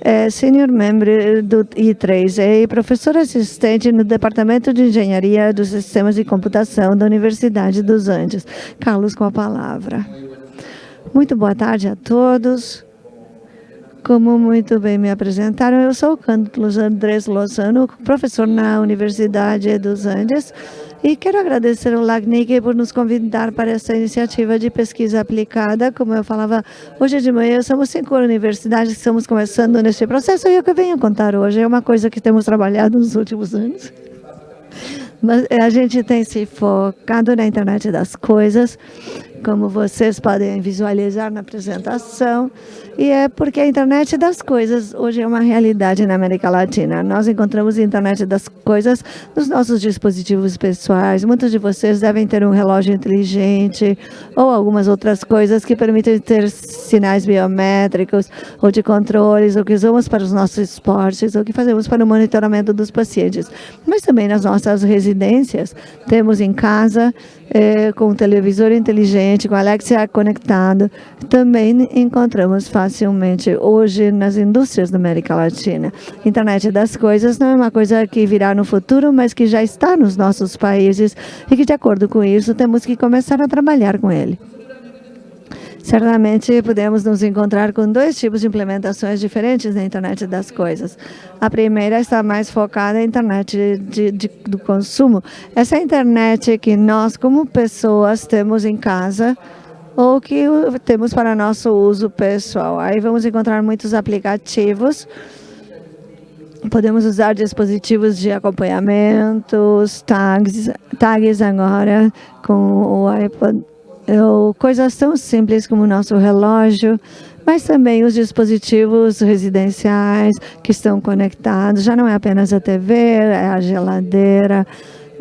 é senior member do I3E e professor assistente no Departamento de Engenharia dos Sistemas de Computação da Universidade dos Andes. Carlos, com a palavra. Muito boa tarde a todos. Como muito bem me apresentaram, eu sou o Carlos Andrés Lozano, professor na Universidade dos Andes, e quero agradecer ao LACNIC por nos convidar para essa iniciativa de pesquisa aplicada. Como eu falava hoje de manhã, somos cinco universidades que estamos começando neste processo, e o que eu venho contar hoje é uma coisa que temos trabalhado nos últimos anos. Mas a gente tem se focado na internet das coisas, como vocês podem visualizar na apresentação, e é porque a internet das coisas hoje é uma realidade na América Latina. Nós encontramos a internet das coisas nos nossos dispositivos pessoais. Muitos de vocês devem ter um relógio inteligente ou algumas outras coisas que permitem ter sinais biométricos ou de controles, ou que usamos para os nossos esportes, ou que fazemos para o monitoramento dos pacientes. Mas também nas nossas residências, temos em casa é, com televisor inteligente, com Alexia conectado, também encontramos facilmente hoje nas indústrias da América Latina. Internet das coisas não é uma coisa que virá no futuro, mas que já está nos nossos países e que, de acordo com isso, temos que começar a trabalhar com ele. Certamente podemos nos encontrar com dois tipos de implementações diferentes na internet das coisas. A primeira está mais focada na internet de, de, do consumo. Essa internet que nós, como pessoas, temos em casa ou que temos para nosso uso pessoal. Aí vamos encontrar muitos aplicativos Podemos usar dispositivos de acompanhamento, tags, tags agora com o iPod coisas tão simples como o nosso relógio, mas também os dispositivos residenciais que estão conectados. Já não é apenas a TV, é a geladeira,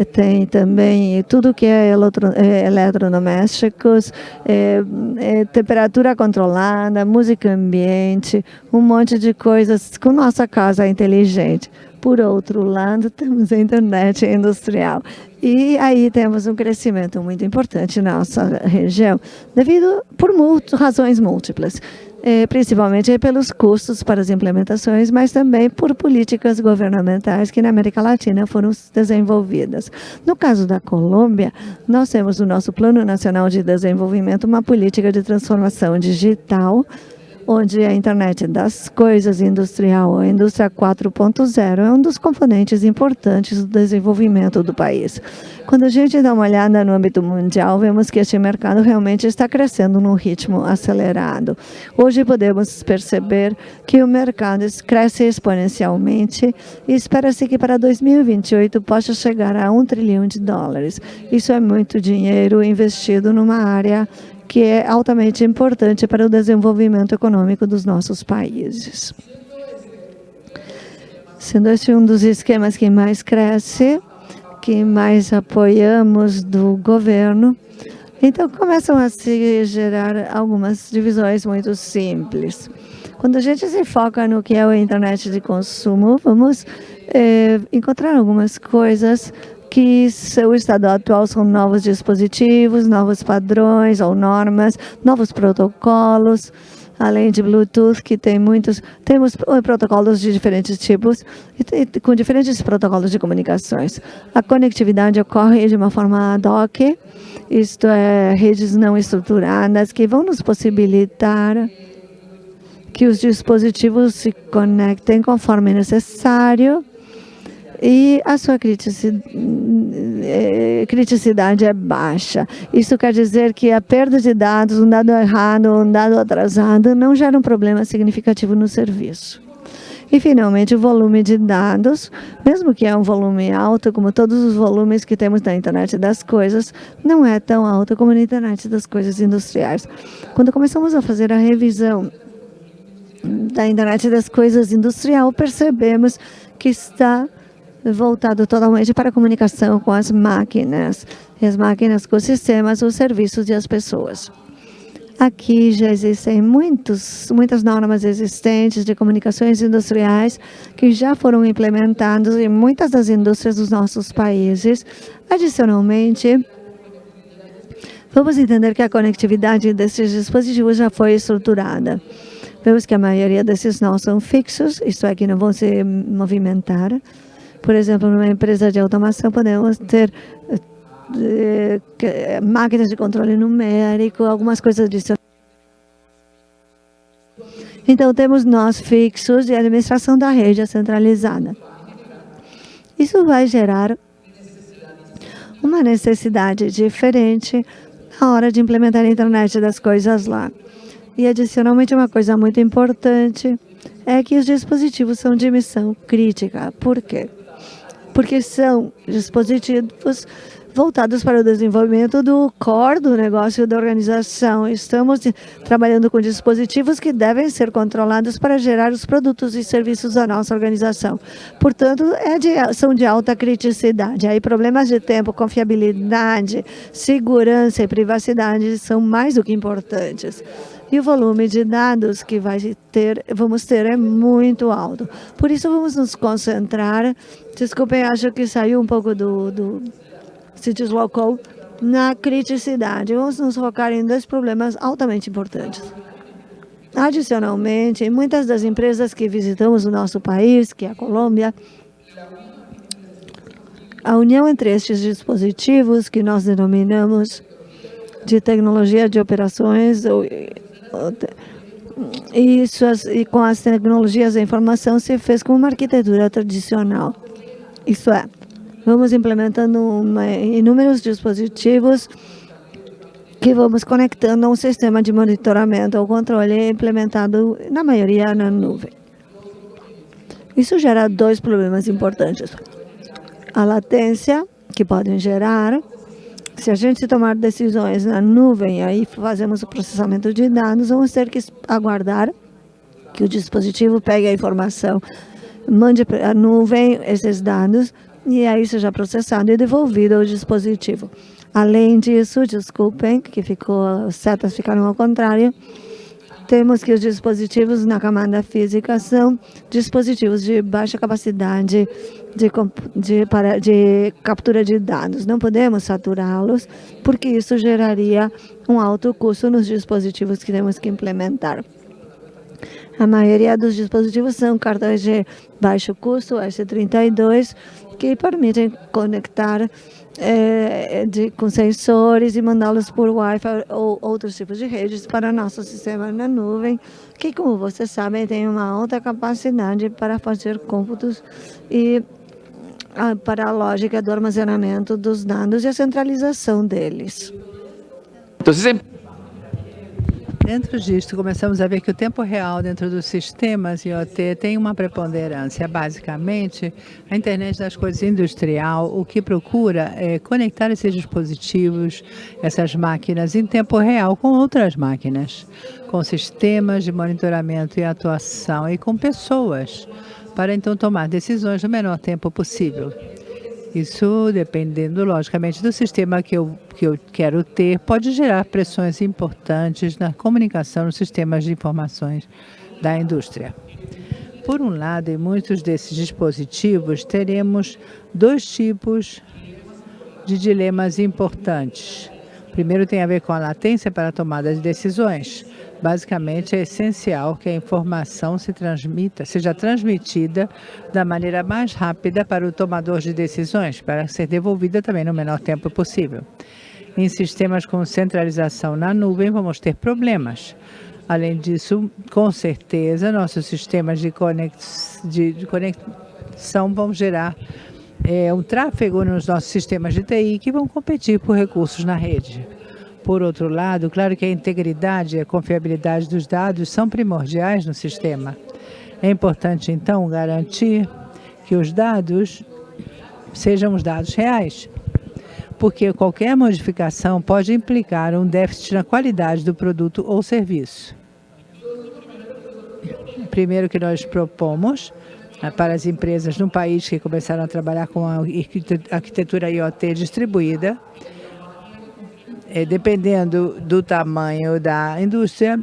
tem também tudo que é, é eletrodomésticos, é, é, temperatura controlada, música ambiente, um monte de coisas com nossa casa inteligente. Por outro lado, temos a internet industrial. E aí temos um crescimento muito importante na nossa região, devido por razões múltiplas. É, principalmente pelos custos para as implementações, mas também por políticas governamentais que na América Latina foram desenvolvidas. No caso da Colômbia, nós temos no nosso Plano Nacional de Desenvolvimento uma política de transformação digital onde a internet das coisas industrial, a indústria 4.0, é um dos componentes importantes do desenvolvimento do país. Quando a gente dá uma olhada no âmbito mundial, vemos que este mercado realmente está crescendo num ritmo acelerado. Hoje podemos perceber que o mercado cresce exponencialmente e espera-se que para 2028 possa chegar a um trilhão de dólares. Isso é muito dinheiro investido numa área que é altamente importante para o desenvolvimento econômico dos nossos países. Sendo esse um dos esquemas que mais cresce, que mais apoiamos do governo, então começam a se gerar algumas divisões muito simples. Quando a gente se foca no que é a internet de consumo, vamos é, encontrar algumas coisas que seu estado atual são novos dispositivos, novos padrões ou normas, novos protocolos, além de Bluetooth, que tem muitos, temos protocolos de diferentes tipos, e com diferentes protocolos de comunicações. A conectividade ocorre de uma forma ad hoc, isto é, redes não estruturadas, que vão nos possibilitar que os dispositivos se conectem conforme necessário, e a sua eh, criticidade é baixa. Isso quer dizer que a perda de dados, um dado errado, um dado atrasado, não gera um problema significativo no serviço. E, finalmente, o volume de dados, mesmo que é um volume alto, como todos os volumes que temos na internet das coisas, não é tão alto como na internet das coisas industriais. Quando começamos a fazer a revisão da internet das coisas industrial, percebemos que está voltado totalmente para a comunicação com as máquinas, as máquinas com os sistemas, os serviços e as pessoas. Aqui já existem muitos, muitas normas existentes de comunicações industriais que já foram implementadas em muitas das indústrias dos nossos países. Adicionalmente, vamos entender que a conectividade desses dispositivos já foi estruturada. Vemos que a maioria desses nós são fixos, isto é, que não vão se movimentar. Por exemplo, numa empresa de automação, podemos ter eh, máquinas de controle numérico, algumas coisas adicionais. Então, temos nós fixos e administração da rede centralizada. Isso vai gerar uma necessidade diferente na hora de implementar a internet das coisas lá. E adicionalmente uma coisa muito importante é que os dispositivos são de missão crítica. Por quê? Porque são dispositivos voltados para o desenvolvimento do core do negócio da organização. Estamos trabalhando com dispositivos que devem ser controlados para gerar os produtos e serviços da nossa organização. Portanto, é de, são de alta criticidade. Aí problemas de tempo, confiabilidade, segurança e privacidade são mais do que importantes. E o volume de dados que vai ter, vamos ter é muito alto. Por isso, vamos nos concentrar. Desculpem, acho que saiu um pouco do, do se deslocou na criticidade. Vamos nos focar em dois problemas altamente importantes. Adicionalmente, muitas das empresas que visitamos o nosso país, que é a Colômbia, a união entre estes dispositivos, que nós denominamos de tecnologia de operações, e, suas, e com as tecnologias da informação, se fez com uma arquitetura tradicional. Isso é, Vamos implementando uma, inúmeros dispositivos que vamos conectando a um sistema de monitoramento ou controle implementado, na maioria, na nuvem. Isso gera dois problemas importantes. A latência, que podem gerar, se a gente tomar decisões na nuvem, aí fazemos o processamento de dados, vamos ter que aguardar que o dispositivo pegue a informação, mande para a nuvem esses dados, e aí seja processado e devolvido ao dispositivo. Além disso, desculpem, que ficou, as setas ficaram ao contrário, temos que os dispositivos na camada física são dispositivos de baixa capacidade de, de, para, de captura de dados. Não podemos saturá-los, porque isso geraria um alto custo nos dispositivos que temos que implementar. A maioria dos dispositivos são cartões de baixo custo, S32, que permitem conectar é, de, com sensores e mandá-los por Wi-Fi ou outros tipos de redes para nosso sistema na nuvem, que, como vocês sabem, tem uma alta capacidade para fazer cômputos e a, para a lógica do armazenamento dos dados e a centralização deles. Então, Dentro disso, começamos a ver que o tempo real dentro dos sistemas IoT tem uma preponderância. Basicamente, a internet das coisas industrial, o que procura é conectar esses dispositivos, essas máquinas, em tempo real com outras máquinas, com sistemas de monitoramento e atuação e com pessoas, para então tomar decisões no menor tempo possível. Isso, dependendo, logicamente, do sistema que eu, que eu quero ter, pode gerar pressões importantes na comunicação nos sistemas de informações da indústria. Por um lado, em muitos desses dispositivos, teremos dois tipos de dilemas importantes. Primeiro tem a ver com a latência para a tomada de decisões. Basicamente, é essencial que a informação se transmita, seja transmitida da maneira mais rápida para o tomador de decisões, para ser devolvida também no menor tempo possível. Em sistemas com centralização na nuvem, vamos ter problemas. Além disso, com certeza, nossos sistemas de, conex, de, de conexão vão gerar é, um tráfego nos nossos sistemas de TI que vão competir por recursos na rede. Por outro lado, claro que a integridade e a confiabilidade dos dados são primordiais no sistema. É importante, então, garantir que os dados sejam os dados reais, porque qualquer modificação pode implicar um déficit na qualidade do produto ou serviço. Primeiro que nós propomos ah, para as empresas no país que começaram a trabalhar com a arquitetura IoT distribuída, é, dependendo do tamanho da indústria,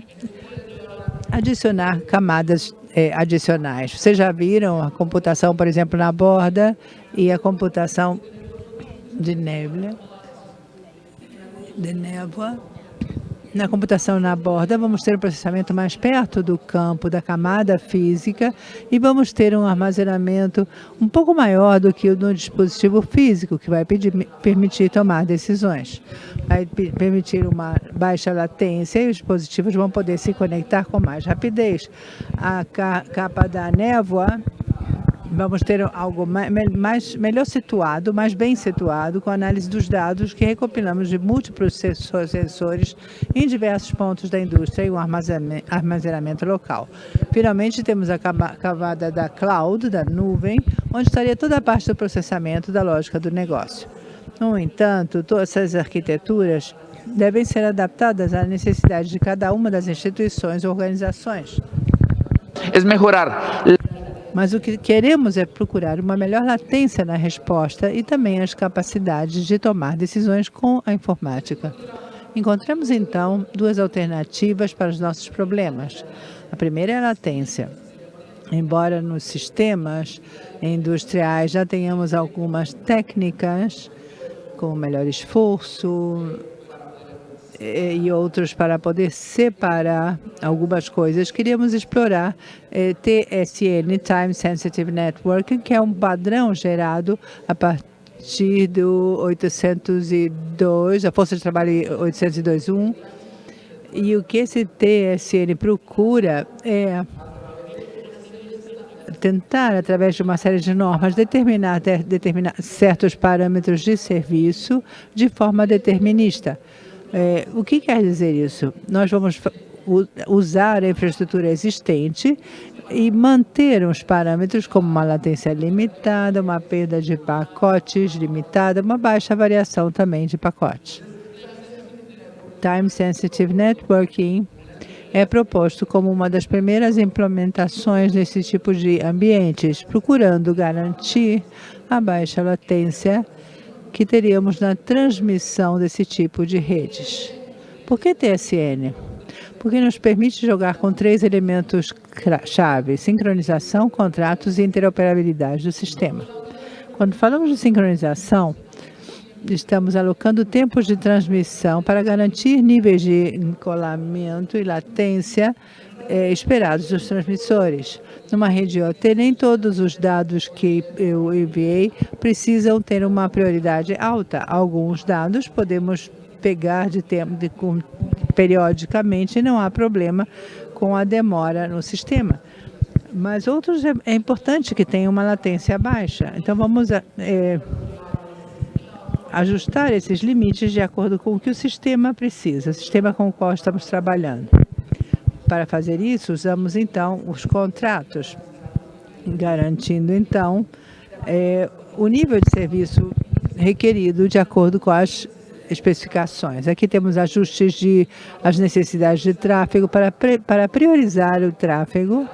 adicionar camadas é, adicionais. Vocês já viram a computação, por exemplo, na borda e a computação de névoa, de névoa na computação na borda, vamos ter um processamento mais perto do campo, da camada física, e vamos ter um armazenamento um pouco maior do que o no dispositivo físico, que vai pedir, permitir tomar decisões. Vai permitir uma baixa latência e os dispositivos vão poder se conectar com mais rapidez. A capa da névoa vamos ter algo mais, melhor situado, mais bem situado, com a análise dos dados que recopilamos de múltiplos sensores em diversos pontos da indústria e um armazenamento local. Finalmente, temos a camada da cloud, da nuvem, onde estaria toda a parte do processamento da lógica do negócio. No entanto, todas essas arquiteturas devem ser adaptadas à necessidade de cada uma das instituições ou organizações. É melhorar mas o que queremos é procurar uma melhor latência na resposta e também as capacidades de tomar decisões com a informática. Encontramos, então, duas alternativas para os nossos problemas. A primeira é a latência. Embora nos sistemas industriais já tenhamos algumas técnicas, como melhor esforço, e outros para poder separar algumas coisas. Queríamos explorar eh, TSN, Time Sensitive Network, que é um padrão gerado a partir do 802, a Força de Trabalho 802.1. E o que esse TSN procura é tentar, através de uma série de normas, determinar, determinar certos parâmetros de serviço de forma determinista. É, o que quer dizer isso? Nós vamos usar a infraestrutura existente e manter os parâmetros como uma latência limitada, uma perda de pacotes limitada, uma baixa variação também de pacotes. Time Sensitive Networking é proposto como uma das primeiras implementações desse tipo de ambientes, procurando garantir a baixa latência que teríamos na transmissão desse tipo de redes. Por que TSN? Porque nos permite jogar com três elementos chave, sincronização, contratos e interoperabilidade do sistema. Quando falamos de sincronização, estamos alocando tempos de transmissão para garantir níveis de encolamento e latência eh, esperados dos transmissores. Numa rede IoT, nem todos os dados que eu enviei precisam ter uma prioridade alta. Alguns dados podemos pegar de tempo de, com, periodicamente e não há problema com a demora no sistema. Mas outros é, é importante que tenham uma latência baixa. Então vamos é, ajustar esses limites de acordo com o que o sistema precisa, o sistema com o qual estamos trabalhando. Para fazer isso, usamos então os contratos, garantindo então é, o nível de serviço requerido de acordo com as especificações. Aqui temos ajustes de as necessidades de tráfego para, para priorizar o tráfego.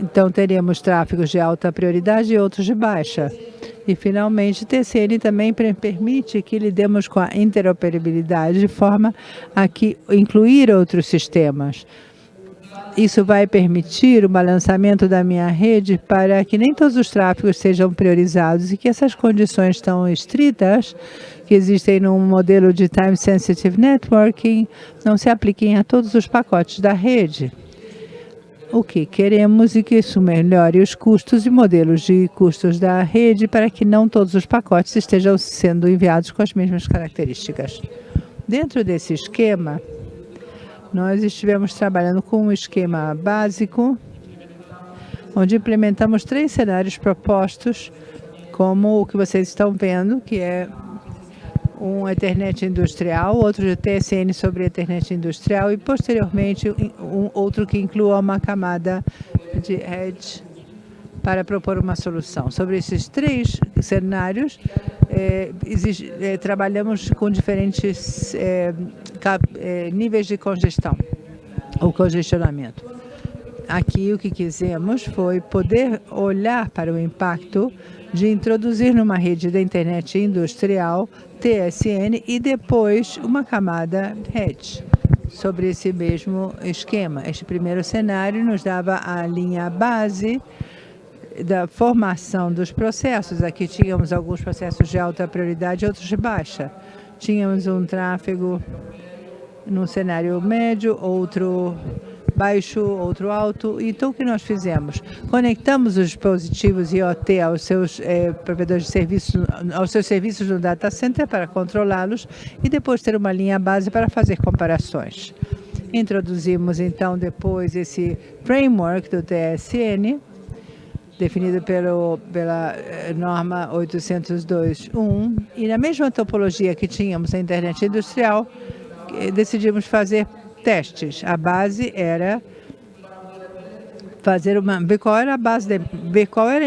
Então, teremos tráfegos de alta prioridade e outros de baixa. E, finalmente, TCN também permite que lidemos com a interoperabilidade de forma a que incluir outros sistemas. Isso vai permitir o balançamento da minha rede para que nem todos os tráfegos sejam priorizados e que essas condições tão estritas que existem no modelo de Time Sensitive Networking não se apliquem a todos os pacotes da rede o que queremos e que isso melhore os custos e modelos de custos da rede para que não todos os pacotes estejam sendo enviados com as mesmas características. Dentro desse esquema, nós estivemos trabalhando com um esquema básico, onde implementamos três cenários propostos, como o que vocês estão vendo, que é um Ethernet industrial, outro de TSN sobre Ethernet industrial e, posteriormente, um outro que inclua uma camada de Edge para propor uma solução. Sobre esses três cenários, é, é, trabalhamos com diferentes é, cap, níveis de congestão ou congestionamento. Aqui o que quisemos foi poder olhar para o impacto de introduzir numa rede da internet industrial TSN e depois uma camada Edge sobre esse mesmo esquema. Este primeiro cenário nos dava a linha base da formação dos processos. Aqui tínhamos alguns processos de alta prioridade outros de baixa. Tínhamos um tráfego num cenário médio, outro baixo, outro alto. Então, o que nós fizemos? Conectamos os dispositivos IoT aos seus eh, provedores de serviços, aos seus serviços no data center para controlá-los e depois ter uma linha base para fazer comparações. Introduzimos, então, depois esse framework do TSN, definido pelo, pela eh, norma 802.1, e na mesma topologia que tínhamos na internet industrial, eh, decidimos fazer testes. A base era fazer uma ver qual era a base de, ver qual era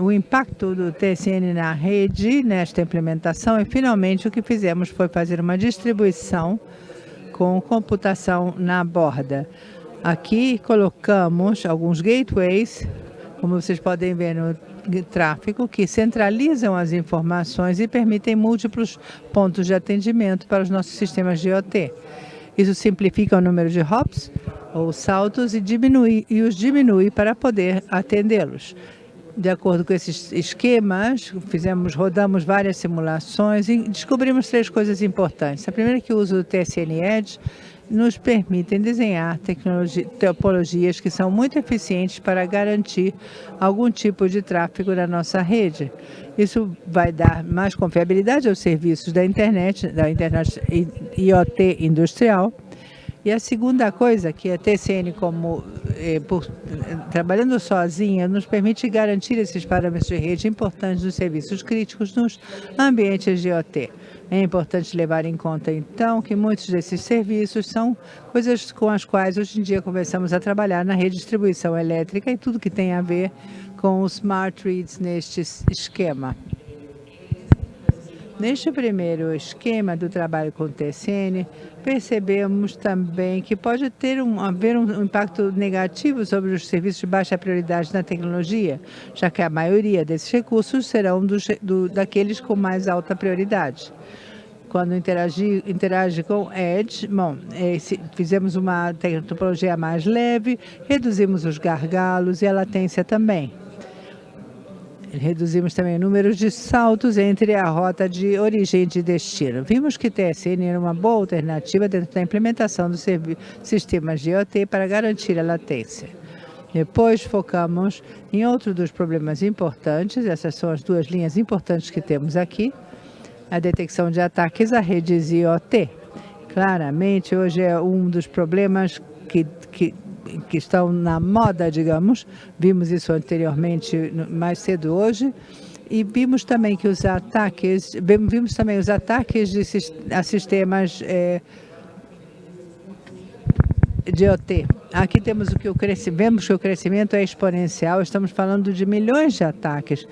o impacto do TSN na rede nesta implementação e finalmente o que fizemos foi fazer uma distribuição com computação na borda. Aqui colocamos alguns gateways, como vocês podem ver no tráfego, que centralizam as informações e permitem múltiplos pontos de atendimento para os nossos sistemas de IoT. Isso simplifica o número de hops ou saltos e, diminui, e os diminui para poder atendê-los. De acordo com esses esquemas, fizemos, rodamos várias simulações e descobrimos três coisas importantes. A primeira é que o uso do TSN Edge nos permitem desenhar topologias que são muito eficientes para garantir algum tipo de tráfego na nossa rede. Isso vai dar mais confiabilidade aos serviços da internet, da internet IoT industrial. E a segunda coisa, que a TCN, como eh, por, trabalhando sozinha, nos permite garantir esses parâmetros de rede importantes dos serviços críticos nos ambientes de IoT. É importante levar em conta, então, que muitos desses serviços são coisas com as quais hoje em dia começamos a trabalhar na redistribuição elétrica e tudo que tem a ver com os smart reads neste esquema. Neste primeiro esquema do trabalho com o TSN, percebemos também que pode ter um, haver um impacto negativo sobre os serviços de baixa prioridade na tecnologia, já que a maioria desses recursos serão do, daqueles com mais alta prioridade quando interagi, interage com Edge, bom, esse, fizemos uma topologia mais leve, reduzimos os gargalos e a latência também. Reduzimos também o número de saltos entre a rota de origem e de destino. Vimos que TSN era uma boa alternativa dentro da implementação dos sistemas de IoT para garantir a latência. Depois focamos em outro dos problemas importantes, essas são as duas linhas importantes que temos aqui, a detecção de ataques a redes IoT. Claramente, hoje é um dos problemas que, que, que estão na moda, digamos. Vimos isso anteriormente, mais cedo hoje. E vimos também que os ataques, vimos também os ataques de, a sistemas é, de OT. Aqui temos o que o vemos que o crescimento é exponencial, estamos falando de milhões de ataques.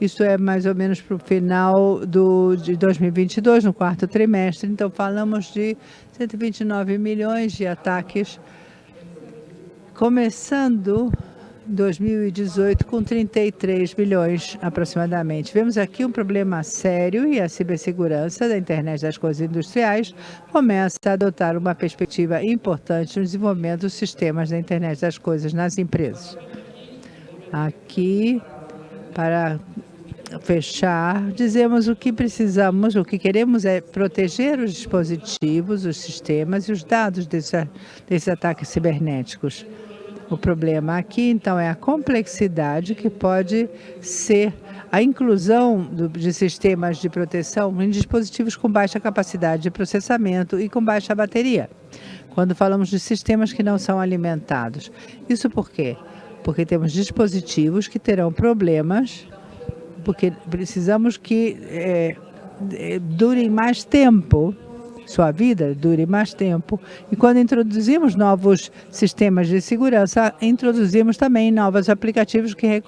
Isso é mais ou menos para o final do, de 2022, no quarto trimestre. Então, falamos de 129 milhões de ataques, começando 2018 com 33 bilhões aproximadamente. Vemos aqui um problema sério e a cibersegurança da internet das coisas industriais começa a adotar uma perspectiva importante no desenvolvimento dos sistemas da internet das coisas nas empresas. Aqui, para fechar, dizemos o que precisamos, o que queremos é proteger os dispositivos, os sistemas e os dados desses, desses ataques cibernéticos. O problema aqui, então, é a complexidade que pode ser a inclusão de sistemas de proteção em dispositivos com baixa capacidade de processamento e com baixa bateria, quando falamos de sistemas que não são alimentados. Isso por quê? Porque temos dispositivos que terão problemas, porque precisamos que é, durem mais tempo sua vida dure mais tempo. E quando introduzimos novos sistemas de segurança, introduzimos também novos aplicativos que,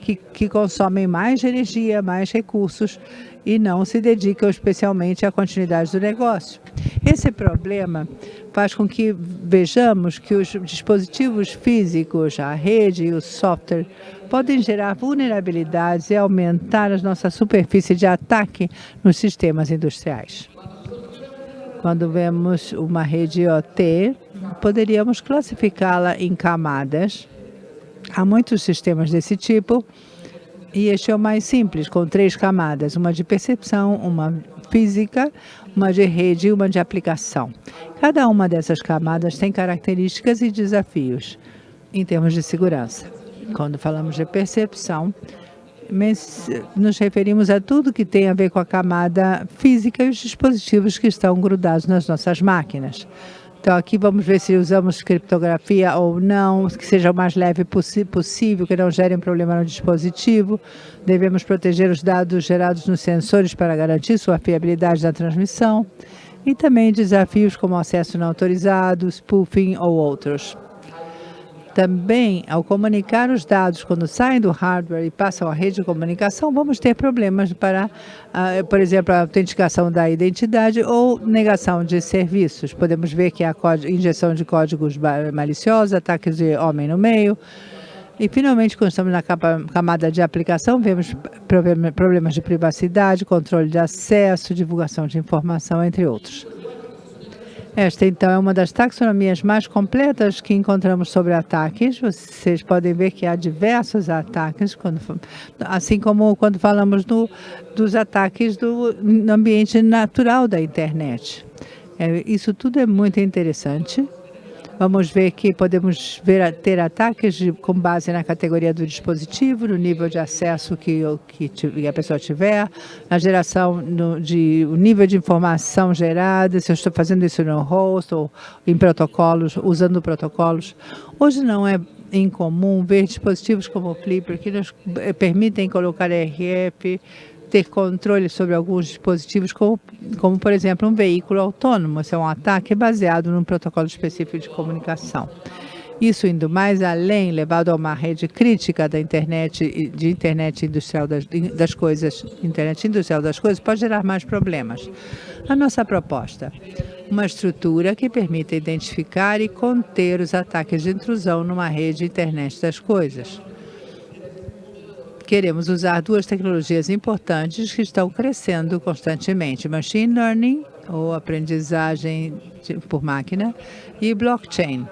que, que consomem mais energia, mais recursos e não se dedicam especialmente à continuidade do negócio. Esse problema faz com que vejamos que os dispositivos físicos, a rede e o software podem gerar vulnerabilidades e aumentar a nossa superfície de ataque nos sistemas industriais. Quando vemos uma rede IoT, poderíamos classificá-la em camadas. Há muitos sistemas desse tipo E este é o mais simples, com três camadas, uma de percepção, uma física, uma de rede e uma de aplicação. Cada uma dessas camadas tem características e desafios em termos de segurança. Quando falamos de percepção, nos referimos a tudo que tem a ver com a camada física e os dispositivos que estão grudados nas nossas máquinas. Então, aqui vamos ver se usamos criptografia ou não, que seja o mais leve possível, que não gere um problema no dispositivo. Devemos proteger os dados gerados nos sensores para garantir sua fiabilidade da transmissão. E também desafios como acesso não autorizado, spoofing ou outros. Também, ao comunicar os dados quando saem do hardware e passam à rede de comunicação, vamos ter problemas para, uh, por exemplo, a autenticação da identidade ou negação de serviços. Podemos ver que há injeção de códigos maliciosos, ataques de homem no meio. E, finalmente, quando estamos na camada de aplicação, vemos problemas de privacidade, controle de acesso, divulgação de informação, entre outros. Esta, então, é uma das taxonomias mais completas que encontramos sobre ataques. Vocês podem ver que há diversos ataques, quando, assim como quando falamos do, dos ataques do ambiente natural da internet. É, isso tudo é muito interessante. Vamos ver que podemos ver, ter ataques de, com base na categoria do dispositivo, no nível de acesso que, que a pessoa tiver, na geração no, de o nível de informação gerada, se eu estou fazendo isso no host ou em protocolos, usando protocolos. Hoje não é incomum ver dispositivos como o Flipper que nos eh, permitem colocar RF, ter controle sobre alguns dispositivos, como, como, por exemplo, um veículo autônomo. Esse é um ataque baseado num protocolo específico de comunicação. Isso indo mais além, levado a uma rede crítica da internet, de internet industrial das, das coisas, internet industrial das coisas, pode gerar mais problemas. A nossa proposta, uma estrutura que permita identificar e conter os ataques de intrusão numa rede internet das coisas queremos usar duas tecnologias importantes que estão crescendo constantemente, machine learning, ou aprendizagem por máquina, e blockchain.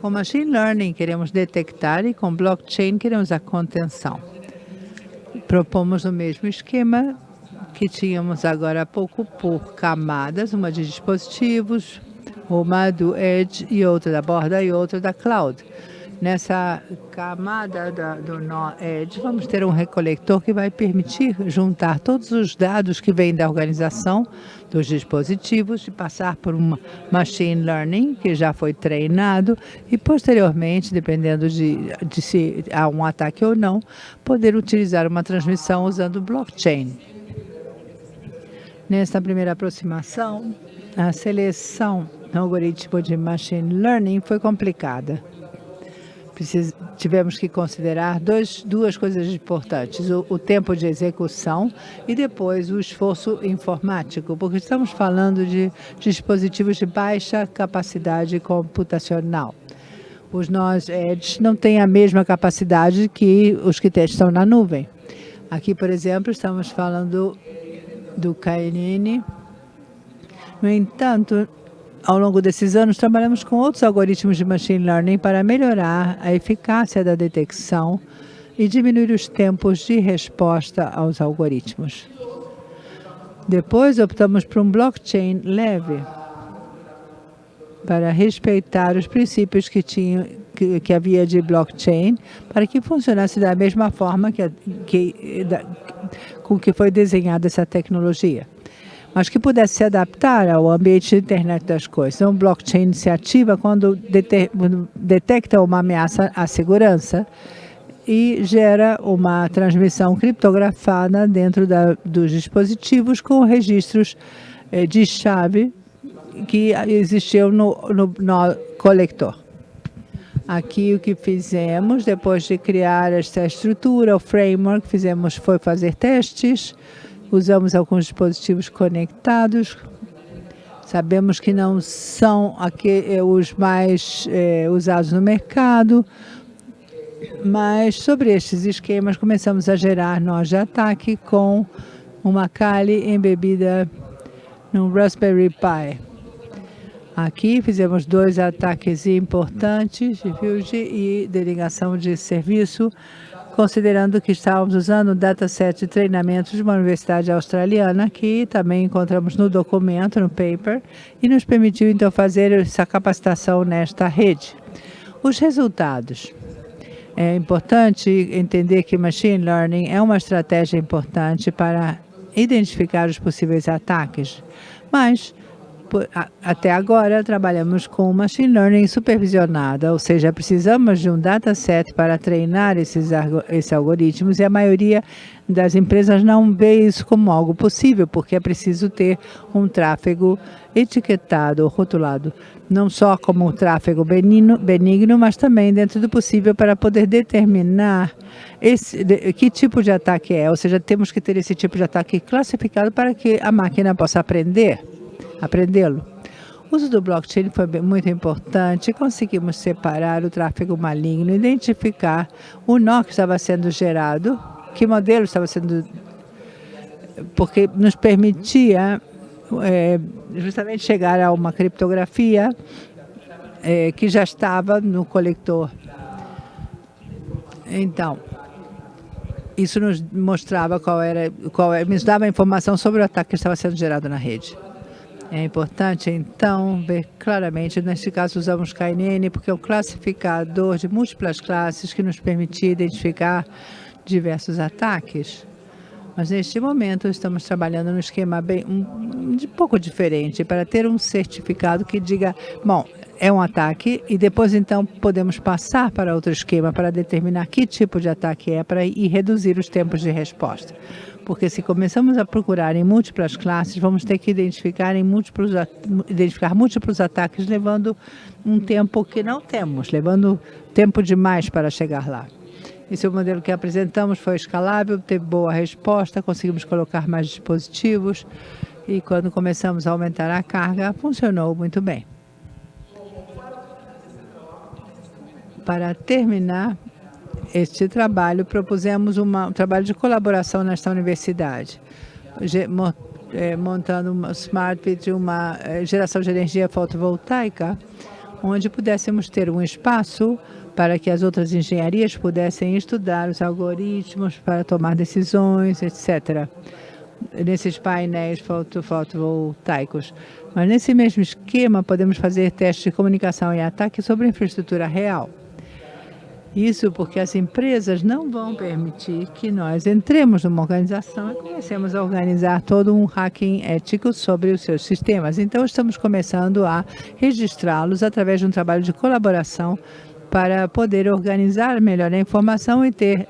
Com machine learning, queremos detectar e com blockchain, queremos a contenção. Propomos o mesmo esquema que tínhamos agora há pouco por camadas, uma de dispositivos, uma do Edge e outra da borda e outra da cloud. Nessa camada da, do nó vamos ter um recolector que vai permitir juntar todos os dados que vêm da organização dos dispositivos e passar por um machine learning que já foi treinado e posteriormente, dependendo de, de se há um ataque ou não, poder utilizar uma transmissão usando blockchain. Nesta primeira aproximação, a seleção do algoritmo de machine learning foi complicada precis, tivemos que considerar dois, duas coisas importantes, o, o, tempo de execução e depois o esforço informático, porque estamos falando de dispositivos de baixa capacidade computacional. Os nós Edge não têm a mesma capacidade que os que estão na nuvem. Aqui, por exemplo, estamos falando do KNN. No entanto, ao longo desses anos, trabalhamos com outros algoritmos de machine learning para melhorar a eficácia da detecção e diminuir os tempos de resposta aos algoritmos. Depois, optamos por um blockchain leve para respeitar os princípios que, tinha, que, que havia de blockchain para que funcionasse da mesma forma que, que, da, com que foi desenhada essa tecnologia mas que pudesse se adaptar ao ambiente de internet das coisas. Então, blockchain se ativa quando detecta uma ameaça à segurança e gera uma transmissão criptografada dentro da, dos dispositivos com registros eh, de chave que existiam no, no, no colector. Aqui o que fizemos, depois de criar esta estrutura, o framework, fizemos foi fazer testes, usamos alguns dispositivos conectados, sabemos que não são eh, os mais é, usados no mercado, mas sobre estes esquemas começamos a gerar nós de ataque com uma Kali embebida no Raspberry Pi. Aqui fizemos dois ataques importantes de e de ligação de serviço considerando que estávamos usando um dataset de treinamento de uma universidade australiana, que também encontramos no documento, no paper, e nos permitiu então fazer essa capacitação nesta rede. Os resultados. É importante entender que Machine Learning é uma estratégia importante para identificar os possíveis ataques, mas até agora trabalhamos com Machine Learning supervisionada, ou seja, precisamos de um dataset para treinar esses, esses algoritmos e a maioria das empresas não vê isso como algo possível, porque é preciso ter um tráfego etiquetado rotulado, não só como tráfego benigno, benigno, mas também dentro do possível para poder determinar esse, que tipo de ataque é, ou seja, temos que ter esse tipo de ataque classificado para que a máquina possa aprender aprendê-lo. O uso do blockchain foi muito importante. Conseguimos separar o tráfego maligno, identificar o nó que estava sendo gerado, que modelo estava sendo... Porque nos permitia é, justamente chegar a uma criptografia é, que já estava no coletor. Então, isso nos mostrava qual era, qual era, nos dava informação sobre o ataque que estava sendo gerado na rede. É importante, então, ver claramente, neste caso usamos KNN, porque é um classificador de múltiplas classes que nos permitia identificar diversos ataques. Mas neste momento estamos trabalhando num esquema bem um, de pouco diferente, para ter um certificado que diga, bom, é um ataque e depois então podemos passar para outro esquema para determinar que tipo de ataque é para e reduzir os tempos de resposta porque se começamos a procurar em múltiplas classes, vamos ter que identificar, em múltiplos, identificar múltiplos ataques, levando um tempo que não temos, levando tempo demais para chegar lá. Esse é o modelo que apresentamos, foi escalável, teve boa resposta, conseguimos colocar mais dispositivos e quando começamos a aumentar a carga, funcionou muito bem. Para terminar, este trabalho, propusemos um trabalho de colaboração nesta universidade, é, montando uma smart grid, uma é, geração de energia fotovoltaica, onde pudéssemos ter um espaço para que as outras engenharias pudessem estudar os algoritmos para tomar decisões, etc. Nesses painéis foto, fotovoltaicos. Mas nesse mesmo esquema, podemos fazer testes de comunicação e ataque sobre infraestrutura real. Isso porque as empresas não vão permitir que nós entremos numa organização e comecemos a organizar todo um hacking ético sobre os seus sistemas. Então, estamos começando a registrá-los através de um trabalho de colaboração para poder organizar melhor a informação e ter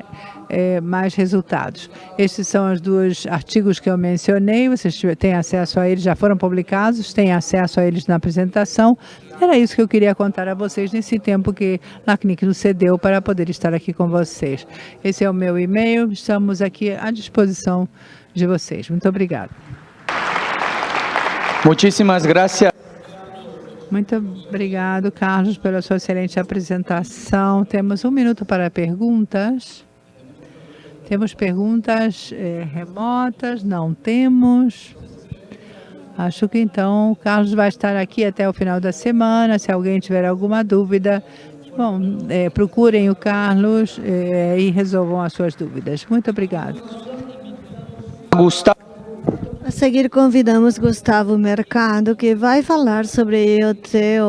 é, mais resultados. Estes são os dois artigos que eu mencionei, vocês têm acesso a eles, já foram publicados, têm acesso a eles na apresentação. Era isso que eu queria contar a vocês nesse tempo que LACNIC nos cedeu para poder estar aqui com vocês. Esse é o meu e-mail, estamos aqui à disposição de vocês. Muito obrigado. Muitíssimas graças. Muito obrigado, Carlos, pela sua excelente apresentação. Temos um minuto para perguntas. Temos perguntas eh, remotas? Não temos. Acho que então o Carlos vai estar aqui até o final da semana. Se alguém tiver alguma dúvida, bom, é, procurem o Carlos é, e resolvam as suas dúvidas. Muito obrigado. Gustavo. A seguir convidamos Gustavo Mercado, que vai falar sobre IoT